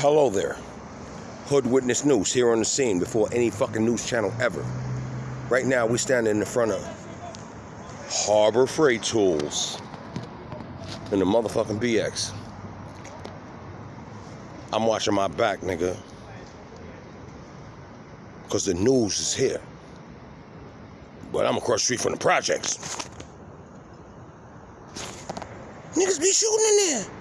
Hello there. Hood Witness News here on the scene before any fucking news channel ever. Right now, we're standing in front of Harbor Freight Tools in the motherfucking BX. I'm watching my back, nigga. Because the news is here. But I'm across the street from the projects. Niggas be shooting in there.